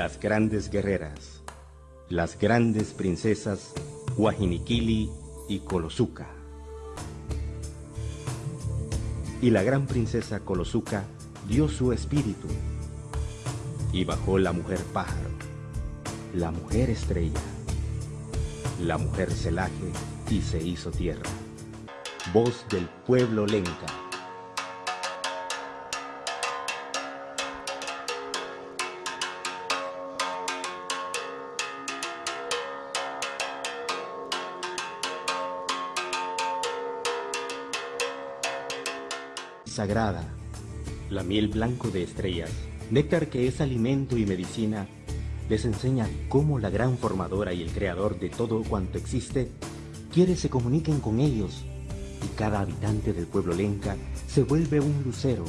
las grandes guerreras, las grandes princesas Guajiniquili y Colosuca. Y la gran princesa Colosuca dio su espíritu y bajó la mujer pájaro, la mujer estrella, la mujer celaje y se hizo tierra. Voz del pueblo lenca. Sagrada, la miel blanco de estrellas, néctar que es alimento y medicina, les enseña cómo la gran formadora y el creador de todo cuanto existe quiere se comuniquen con ellos y cada habitante del pueblo lenca se vuelve un lucero,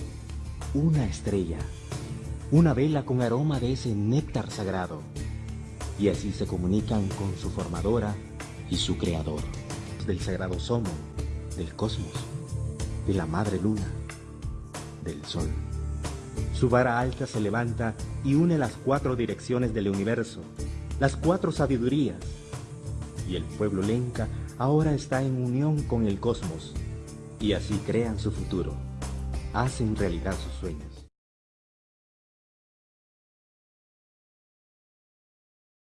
una estrella, una vela con aroma de ese néctar sagrado. Y así se comunican con su formadora y su creador, del sagrado somo, del cosmos, de la madre luna del sol. Su vara alta se levanta y une las cuatro direcciones del universo, las cuatro sabidurías. Y el pueblo lenca ahora está en unión con el cosmos y así crean su futuro, hacen realidad sus sueños.